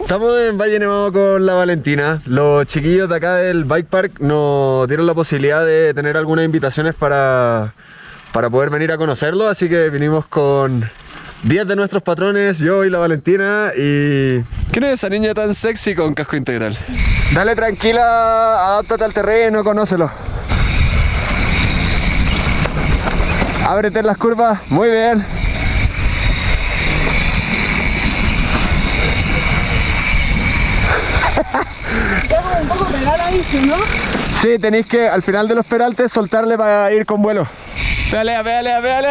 Estamos en Valle Nevado con la Valentina. Los chiquillos de acá del Bike Park nos dieron la posibilidad de tener algunas invitaciones para, para poder venir a conocerlo, así que vinimos con 10 de nuestros patrones, yo y la Valentina y... ¿Quién es esa niña tan sexy con casco integral? Dale tranquila, adáptate al terreno, conócelo. Ábrete en las curvas, muy bien. Sí, tenéis que al final de los peraltes soltarle para ir con vuelo. Véale, véale, véale.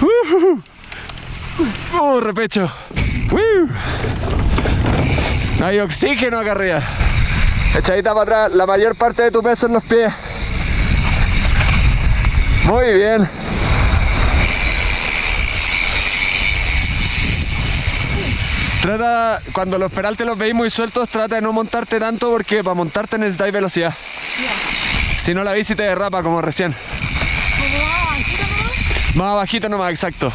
Uh, uh, repecho. Uh. No hay oxígeno acá arriba. Echadita para atrás, la mayor parte de tu peso en los pies. Muy bien. Trata, cuando los peraltes los veis muy sueltos, trata de no montarte tanto porque para montarte necesitáis velocidad. Si no la bici te derrapa como recién. Más abajito nomás, exacto.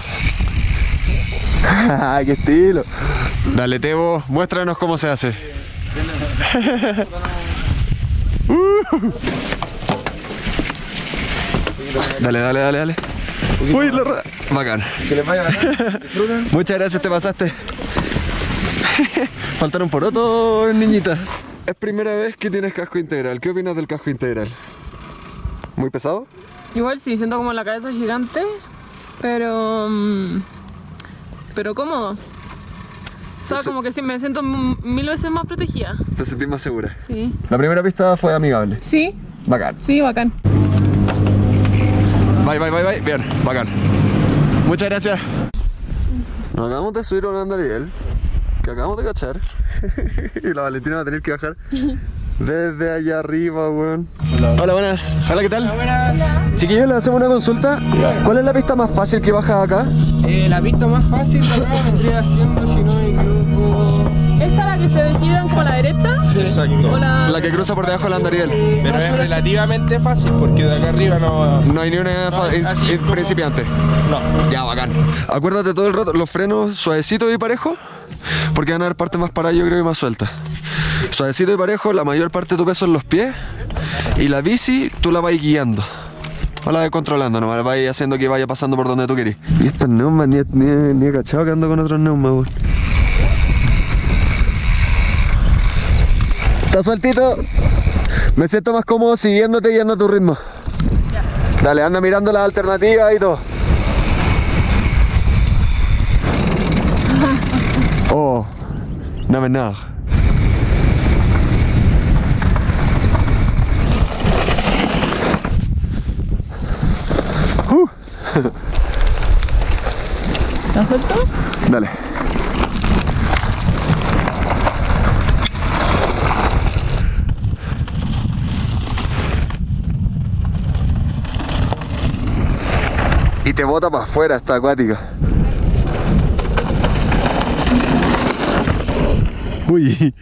¡Qué estilo! Dale, Tebo, muéstranos cómo se hace. Uh. Dale, dale, dale, dale. Uy, la rueda. Bacán. Que les vaya bacán. Muchas gracias, te pasaste. Faltaron por otro, niñita. Es primera vez que tienes casco integral. ¿Qué opinas del casco integral? ¿Muy pesado? Igual sí, siento como la cabeza gigante, pero... mm, pero cómodo. O sea, como que sí, me siento mil veces más protegida. ¿Te sentís más segura? Sí. La primera pista fue amigable. Sí, Bacán. sí, bacán. Bye, bye, bye, bye. Bien, bacán. Muchas gracias. Nos acabamos de subir a un andarivel que acabamos de cachar. y la Valentina va a tener que bajar desde allá arriba, weón. Hola. buenas. Hola, ¿qué tal? Chiquillos, le hacemos una consulta. ¿Cuál es la pista más fácil que baja acá? Eh, la pista más fácil de acá vendría siendo, si no me equivoco... ¿Esta la que se giran como a la derecha? Sí, exacto. ¿O la... La que cruza por debajo del andarivel. Pero es relativamente fácil porque de acá arriba no... No hay ni una No, como- principiante. No. Ya, bacán. Acuérdate todo el rato, los frenos suavecitos y parejos, porque van a haber partes más paradas yo creo y más sueltas. Suavecito y parejo, la mayor parte de tu peso en los pies, y la bici tú la vas guiando. O la vas controlando, nomás vas haciendo que vaya pasando por donde tú querís. Y estos neumas, ni, ni, ni he cachado que ando con otros neumas, weón. Está sueltito. Me siento más cómodo siguiéndote y yendo a tu ritmo. Dale, anda mirando las alternativas y todo. Oh, no me nada. ¿Está suelto? Dale. Y te bota para afuera esta acuática. Uy.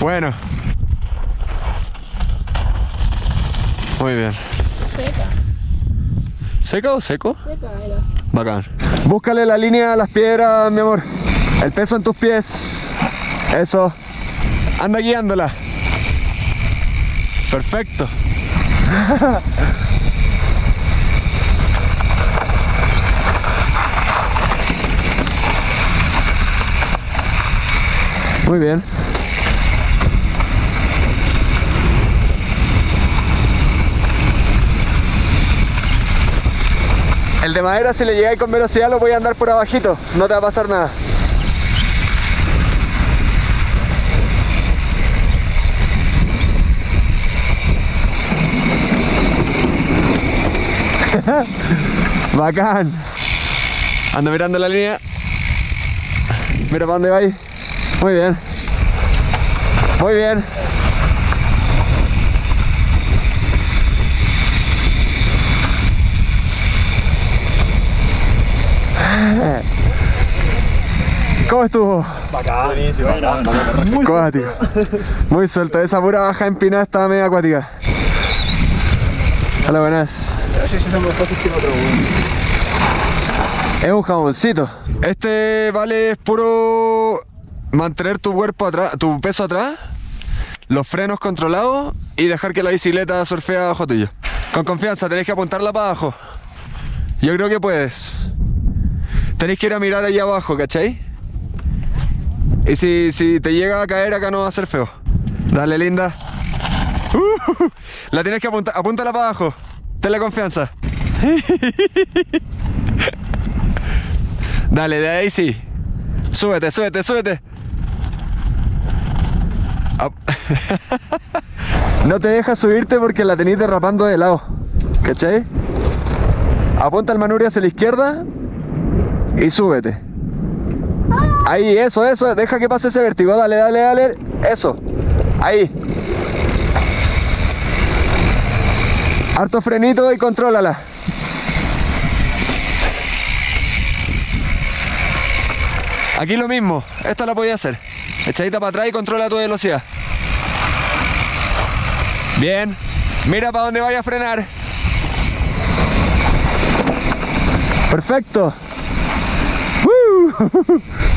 Bueno. Muy bien. Seca. ¿Seca o seco? Seca era. Bacán. Búscale la línea a las piedras, mi amor. El peso en tus pies. Eso. Anda guiándola. Perfecto. Muy bien. El de madera si le llegáis con velocidad lo voy a andar por abajito, no te va a pasar nada. Bacán. Ando mirando la línea. Mira para dónde vais. Muy bien. Muy bien. ¿Cómo estuvo? Buenísimo. Acuático. Muy suelto. Esa pura baja empinada estaba media acuática. Hola, buenas. Es un jamoncito. Este vale es puro mantener tu cuerpo atrás, tu peso atrás, los frenos controlados y dejar que la bicicleta surfea abajo tuyo. Con confianza, tenés que apuntarla para abajo. Yo creo que puedes. Tenés que ir a mirar allá abajo, ¿cachai? Y si, si te llega a caer acá no va a ser feo. Dale, linda. Uh, la tienes que apuntar, apúntala para abajo. Ten la confianza. Dale, de ahí sí. Súbete, súbete, súbete. No te dejas subirte porque la tenés derrapando de lado. ¿Cachai? Apunta el manubrio hacia la izquierda y súbete. Ahí, eso, eso. Deja que pase ese vértigo. Dale, dale, dale. Eso. Ahí. Harto frenito y contrólala. Aquí lo mismo, esta la podía hacer. Echadita para atrás y controla tu velocidad. Bien, mira para dónde vaya a frenar. Perfecto. ¡Woo!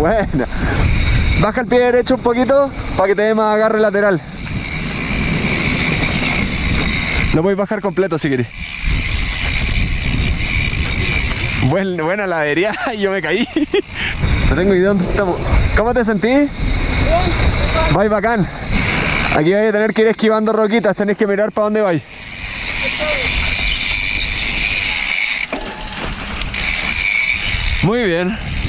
Buena. Baja el pie derecho un poquito para que te dé más agarre lateral. Lo voy bajar completo si querés. Buen, buena ladería, yo me caí. No tengo idea dónde estamos. ¿Cómo te sentís? Vais bacán. Aquí vais a tener que ir esquivando roquitas, tenéis que mirar para dónde vais. Muy bien.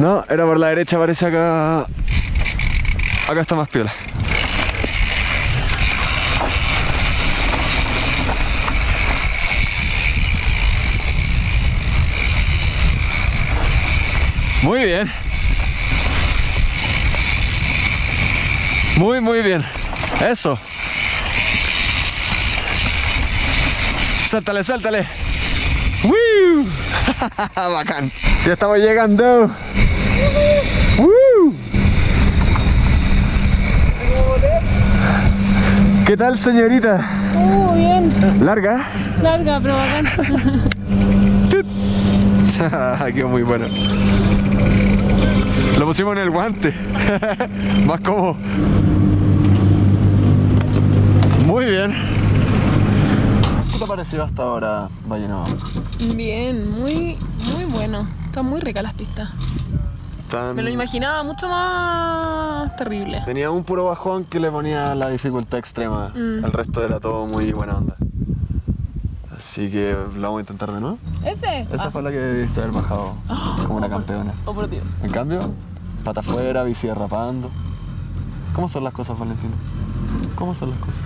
No, era por la derecha, parece acá. Acá está más piola. Muy bien. Muy, muy bien. Eso. Sáltale, sáltale. ¡Woo! Bacán. Ya estamos llegando. ¿Qué tal, señorita? Uh, bien. ¿Larga? Larga, pero bacán. Quedó muy bueno. Lo pusimos en el guante. Más cómodo. Muy bien. ¿Qué te pareció hasta ahora, Vallenado? Bien, muy, muy bueno. Están muy ricas las pistas. Tan- Me lo imaginaba mucho más terrible. Tenía un puro bajón que le ponía la dificultad extrema. Mm. El resto era todo muy buena onda. Así que lo vamos a intentar de nuevo. ¿Ese? Esa Ah. fue la que debiste haber bajado como una campeona. Oh, por Dios. En cambio, pata afuera, bici derrapando. ¿Cómo son las cosas, Valentina? ¿Cómo son las cosas?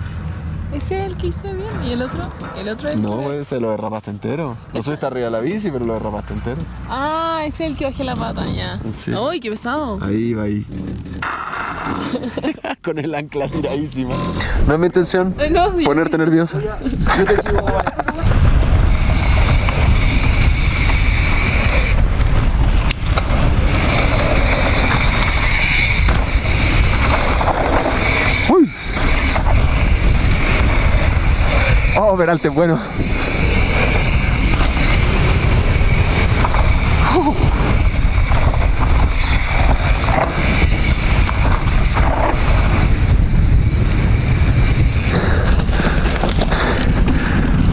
Ese es el que hice bien. ¿Y el otro? El otro es el No, que- pues se lo derrapaste entero. No Esa- subiste arriba de la bici, pero lo derrapaste entero. Ah, ese es el que bajé la pata, ya. Sí. Uy, qué pesado. Ahí va ahí. Con el ancla tiradísima. No es mi intención Eh, no, sí. ponerte nervioso. Uy. Oh, Veralte, bueno.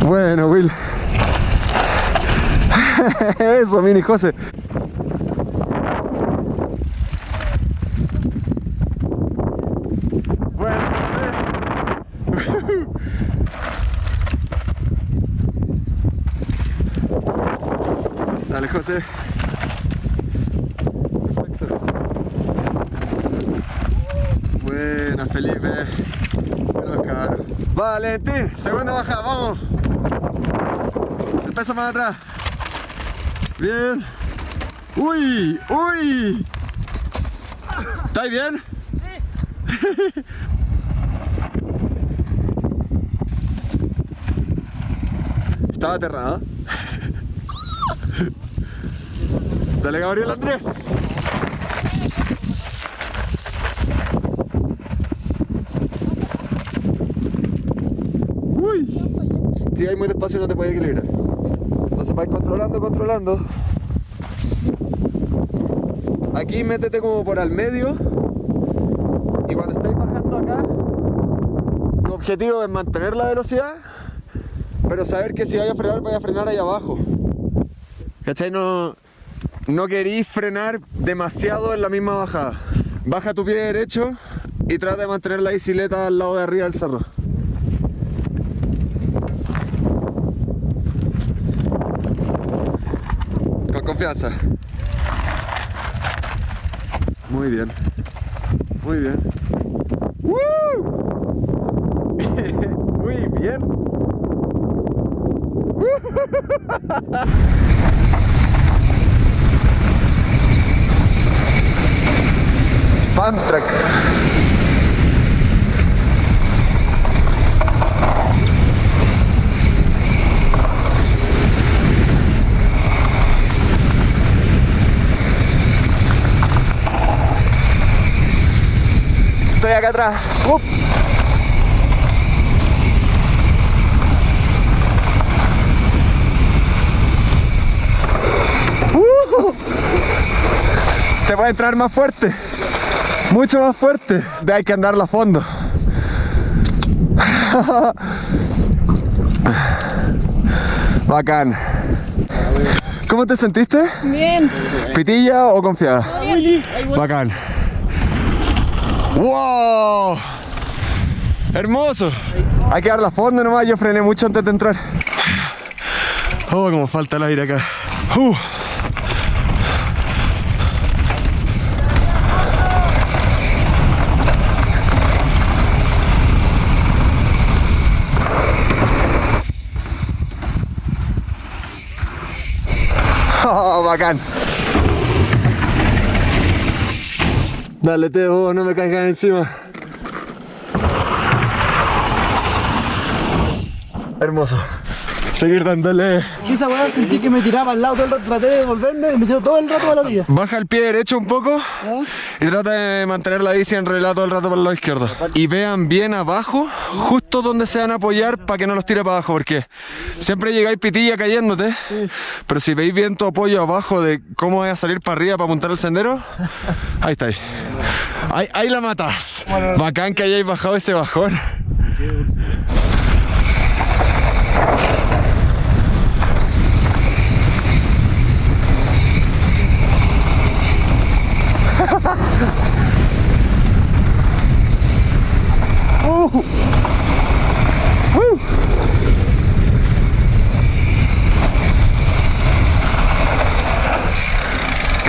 Bueno, Will. Eso, mini José. Bueno, José. Perfecto. Buena, Felipe. Pero caro. Valentín, segunda baja, vamos. El peso más atrás. Bien. Uy, uy. ¿Estáis bien? Estaba aterrada. Dale, Gabriel Andrés. Uy. Si hay muy despacio no te puedes equilibrar. Entonces vais controlando, controlando. Aquí métete como por al medio. Y cuando estáis bajando acá, tu objetivo es mantener la velocidad, pero saber que si vaya a frenar, vaya a frenar ahí abajo. ¿Cachai? No, no querís frenar demasiado en la misma bajada. Baja tu pie derecho y trata de mantener la bicicleta al lado de arriba del cerro. Con confianza. Muy bien. Muy bien. ¡Woo! Muy bien. Estoy acá atrás. Uh. Se puede entrar más fuerte. Mucho más fuerte. De hay que andarla a fondo. Bacán. ¿Cómo te sentiste? Bien. ¿Pitilla o confiada? Bacán. ¡Wow! Hermoso. Hay que darla a fondo nomás, yo frené mucho antes de entrar. Oh, como falta el aire acá. Uh. Dale, Teo, no me caigas encima. Hermoso. Seguir dándole. Y esa weá sentí que me tiraba al lado todo el rato, traté de devolverme y me tiró todo el rato a la orilla. Baja el pie derecho un poco y trata de mantener la bici enrelada todo el rato el lado izquierdo. Y vean bien abajo, justo donde se van a apoyar para que no los tire para abajo, porque siempre llegáis pitilla cayéndote, pero si veis bien tu apoyo abajo de cómo vas a salir para arriba para apuntar el sendero, ahí está ahí. Ahí, ahí la matas. Bacán que hayáis bajado ese bajón.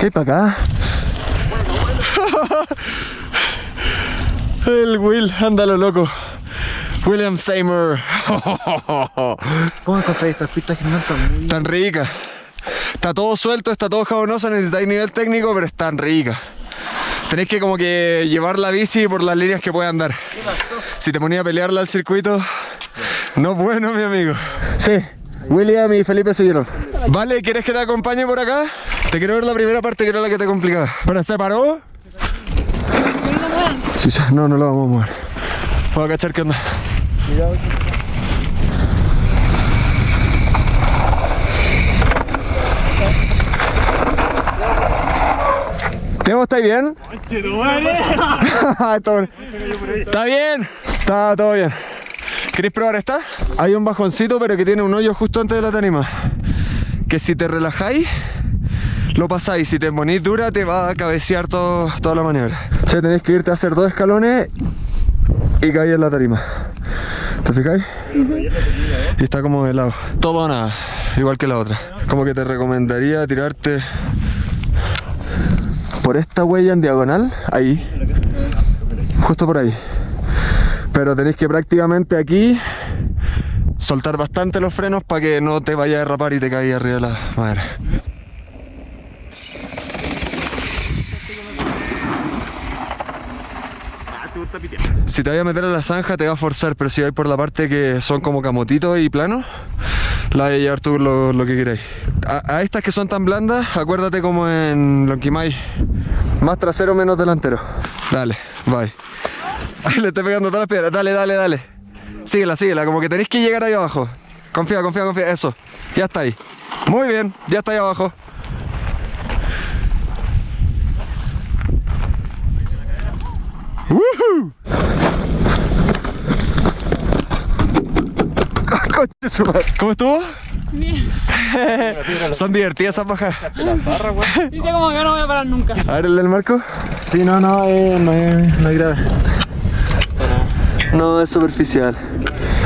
¿Qué hay para acá? El Will, ándalo loco. William Seymour. ¿Cómo encontré estas pistas que no están muy... Tan rica. Está todo suelto, está todo jabonoso, necesitáis nivel técnico, pero es tan rica. Tenéis que como que llevar la bici por las líneas que puede andar. Si te ponía a pelearla al circuito, no es bueno, mi amigo. Sí, William y Felipe siguieron. Vale, ¿quieres que te acompañe por acá? Te quiero ver la primera parte que era la que te complicaba. Pero se paró. Sí, no, no lo vamos a mover. Voy a cachar qué onda. Teo, ¿estáis bien? Todo bien. ¿Está bien? Está todo bien. ¿Queréis probar esta? Hay un bajoncito pero que tiene un hoyo justo antes de la tarima. Que si te relajáis, lo pasáis. Si te ponís dura, te va a cabecear todo, toda la maniobra. O sea, tenéis que irte a hacer dos escalones y caer en la tarima. ¿Te fijáis? Y está como de lado. Todo o nada, igual que la otra. Como que te recomendaría tirarte por esta huella en diagonal, ahí. Justo por ahí. Pero tenéis que prácticamente aquí soltar bastante los frenos para que no te vaya a derrapar y te caiga arriba de la madera. Si te voy a meter en la zanja te va a forzar, pero si vais por la parte que son como camotitos y planos, la vas a llevar tú lo, lo que queráis. A, a estas que son tan blandas, acuérdate como en Lonquimay, más trasero, menos delantero. Dale, bye. Ay, le estoy pegando todas las piedras, dale, dale, dale. Síguela, síguela, como que tenéis que llegar ahí abajo. Confía, confía, confía, eso. Ya está ahí. Muy bien, ya está ahí abajo. ¡Woohoo! Coche su madre. ¿Cómo estuvo? Bien. Son divertidas esas bajas. Dice como que no voy a parar nunca. A ver el del marco. Sí, no, no, eh, no, es, no es grave. No, es superficial.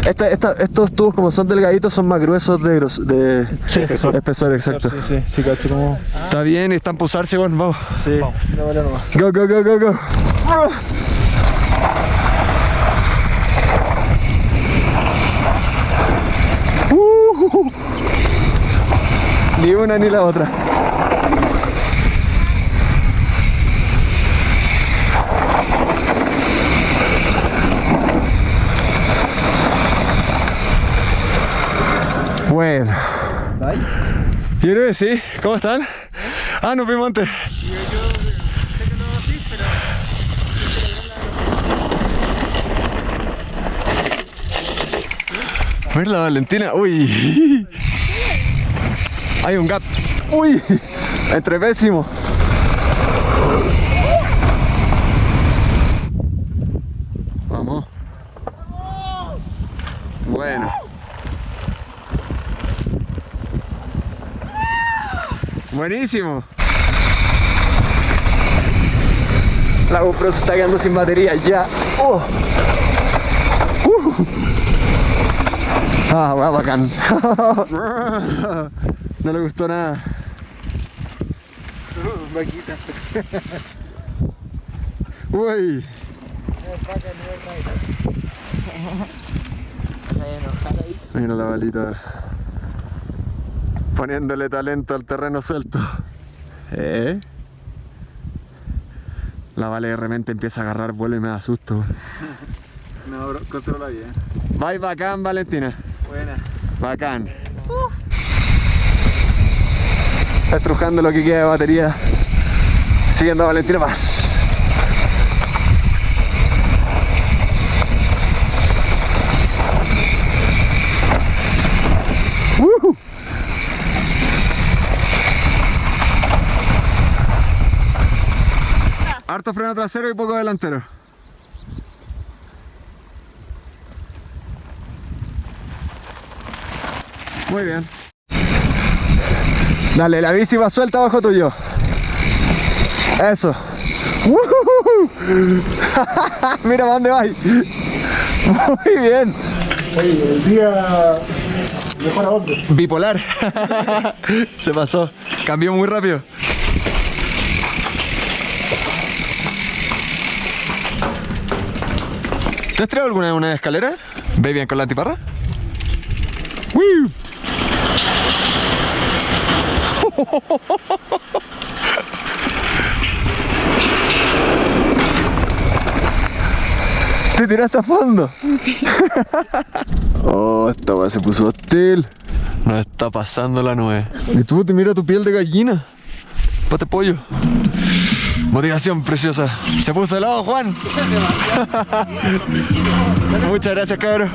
Esta- esta- estos tubos como son delgaditos son más gruesos de, gros- de Sí, espesor. espesor, exacto. Sí, sí, sí, cacho como... Está bien y están para usarse, bueno, vamos. Sí, nomás. Go, go, go, go, go. Uh. Ni una ni la otra. Bueno. Yo creo que sí. ¿Cómo están? Ah, nos vimos antes. A ver la Valentina. Uy. Hay un gato. Uy. Entre pésimo. Vamos. Bueno. Buenísimo. La GoPro se está quedando sin batería ya. Oh. Uh. Ah, va bacán. no le gustó nada. Uy. Mira la balita. Poniéndole talento al terreno suelto. ¿Eh? La vale de repente empieza a agarrar vuelo y me da susto. No, bro, controla bien. Bye bacán, Valentina. Buena. Bacán. Está estrujando lo que queda de batería. Siguiendo a Valentina Paz. ¡Woo! Harto freno trasero y poco delantero. Muy bien. Dale, la bici va suelta abajo tuyo. Eso. Mira para dónde vas. Muy bien. Oye, el día... ¿Mejor a dónde? Bipolar. Se pasó. Cambió muy rápido. Has tirado alguna una escalera? ¿Ve bien con la antiparra? ¡Wiu! ¿Te tiraste a fondo? Oh, esta weá se puso hostil. Nos está pasando la nuez. Y tú te mira tu piel de gallina. Pate pollo. Motivación preciosa. Se puso helado, Juan. Muchas gracias, cabrón.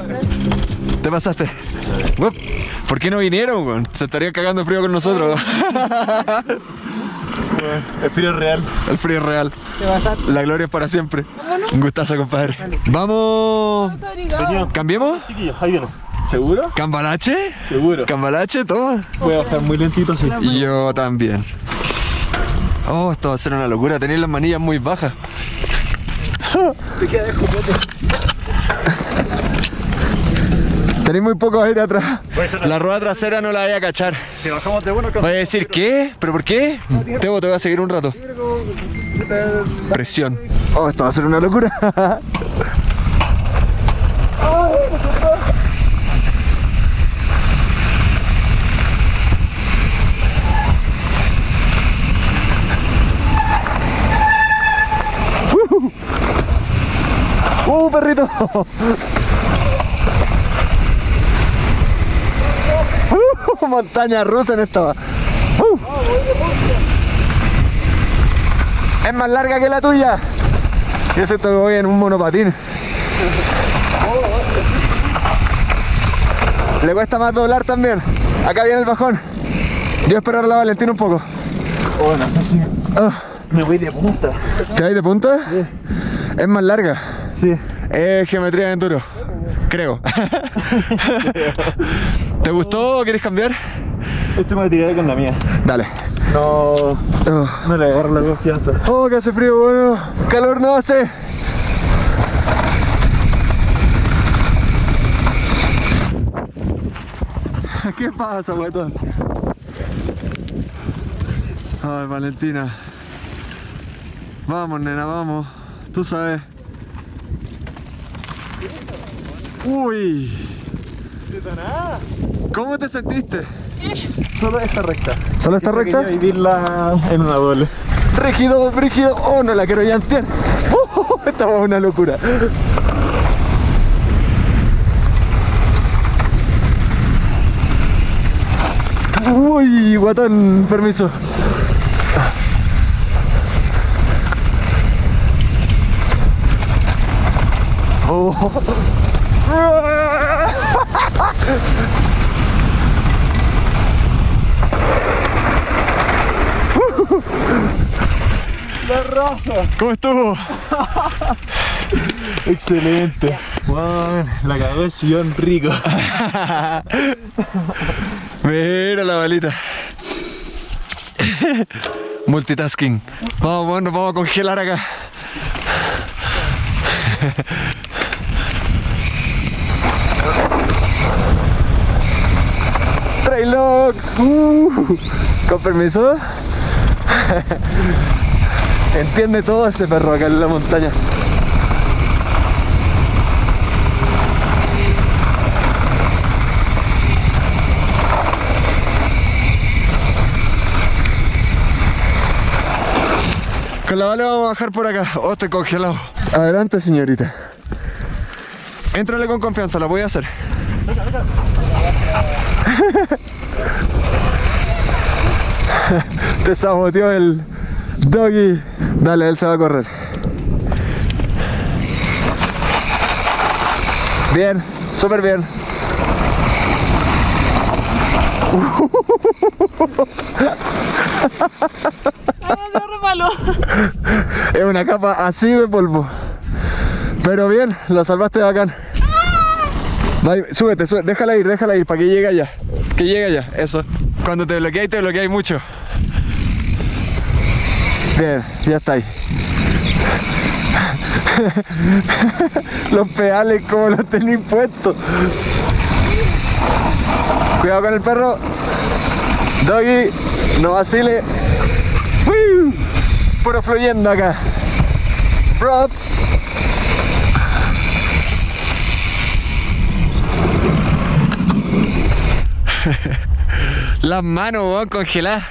Te pasaste. ¿Por qué no vinieron, weón? Se estarían cagando frío con nosotros. El frío real. El frío es real. La gloria es para siempre. Un gustazo, compadre. Vamos. ¿Cambiemos? Chiquillos, ahí viene. ¿Seguro? ¿Cambalache? Seguro. ¿Cambalache? Toma. Voy a bajar muy lentito, sí. Yo también. Oh, esto va a ser una locura. Tenéis las manillas muy bajas. Tenéis muy poco aire atrás. La rueda trasera no la voy a cachar. Si bajamos de bueno, Voy a decir, ¿qué? ¿Pero por qué? Tebo, te voy a seguir un rato. Presión. Oh, esto va a ser una locura. Uh, montaña rusa en esta. Uh. Es más larga que la tuya. Y eso te voy en un monopatín. Le cuesta más doblar también. Acá viene el bajón. Yo esperar a la Valentina un poco. Oh, Ah, me voy de punta. ¿Te hay de punta? Es más larga. Sí. Es geometría de enduro. Creo. ¿Te gustó o quieres cambiar? Este material con la mía. Dale. No, Oh, no le agarro la confianza. Oh, que hace frío, bueno. Calor no hace. ¿Qué pasa, guatón? Ay, Valentina. Vamos, nena, vamos. Tú sabes. Uy. ¿Cómo te sentiste? Solo esta recta. ¿Solo esta Siempre recta? vivirla en una doble. Rígido, rígido. Oh, no la quiero llantear. Oh, esta va una locura. Uy, guatón, permiso. Oh. ¿Cómo estuvo? Excelente. Wow, la cagó el sillón rico. Mira la balita. Multitasking. Vamos, bueno, nos vamos a congelar acá. Uh, con permiso. Entiende todo ese perro acá en la montaña. Con la vale vamos a bajar por acá. Oh, estoy congelado. Adelante, señorita. Éntrale con confianza, la voy a hacer. Te saboteó el doggy. Dale, él se va a correr. Bien, súper bien. Es una capa así de polvo. Pero bien, la salvaste bacán. Súbete, súbete, déjala ir, déjala ir para que llegue allá. Que llegue allá, eso. Cuando te bloqueáis, te bloqueáis mucho. Bien, ya está ahí. los pedales como los tenéis puestos. Cuidado con el perro. Doggy, no vacile. ¡Woo! Puro fluyendo acá. Rob. Las manos, weón, congeladas.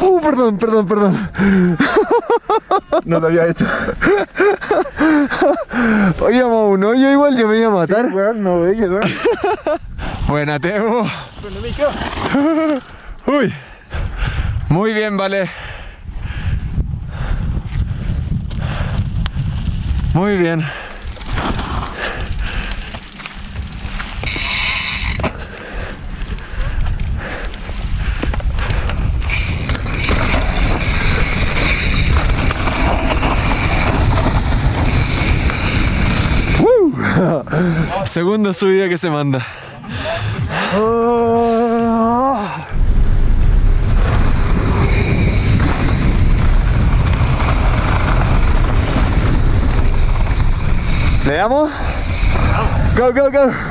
Uh, perdón, perdón, perdón. No lo había hecho. Vamos a un hoyo igual, yo me iba a matar. Weón, no veía, weón. Buena, Temo. Uy. Muy bien, vale. Muy bien. Segunda subida que se manda. ¿Le damos? Go, go, go.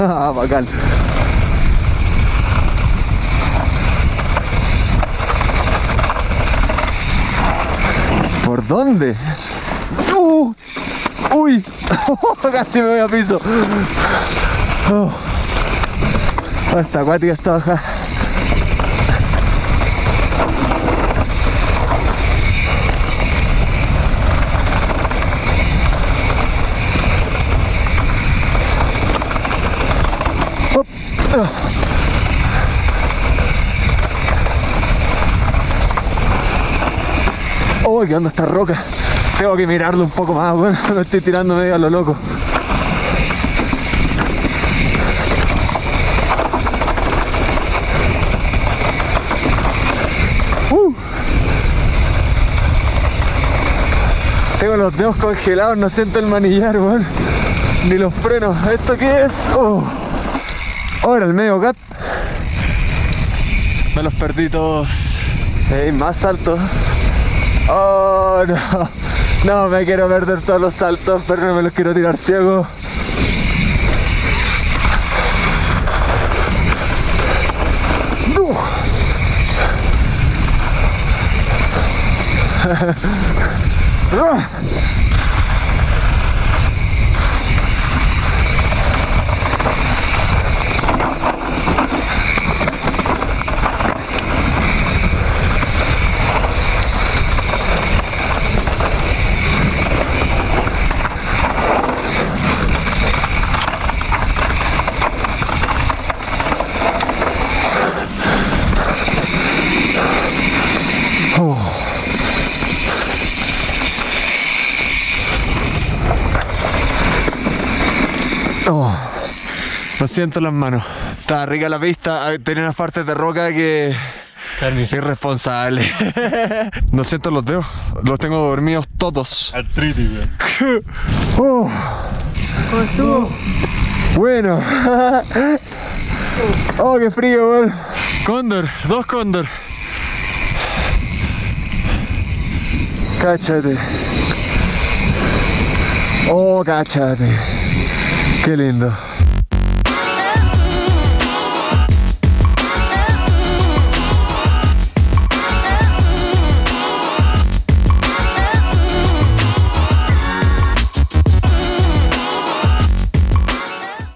Ah, bacán. ¿Por dónde? ¡Uh! ¡Uy! Casi me voy a piso. Oh. Esta acuática está bajada. Ah. Oh, ¿qué onda esta roca? Tengo que mirarlo un poco más, bueno, me estoy tirando medio a lo loco. Uh. Tengo los dedos congelados, no siento el manillar, weón. Ni los frenos. ¿Esto qué es? Oh. Ahora el medio cat. Me los perdí todos. Ey, más saltos. Oh, no. No, me quiero perder todos los saltos, pero no me los quiero tirar ciego. lo siento en las manos. Estaba rica la pista, ah, tenía unas partes de roca que... Irresponsable. no siento los dedos, los tengo dormidos todos. Artritis, weón. Oh. ¿Cómo estuvo? Bueno. Oh, qué frío, weón. Cóndor, dos cóndor. Cáchate. Oh, cáchate. Qué lindo.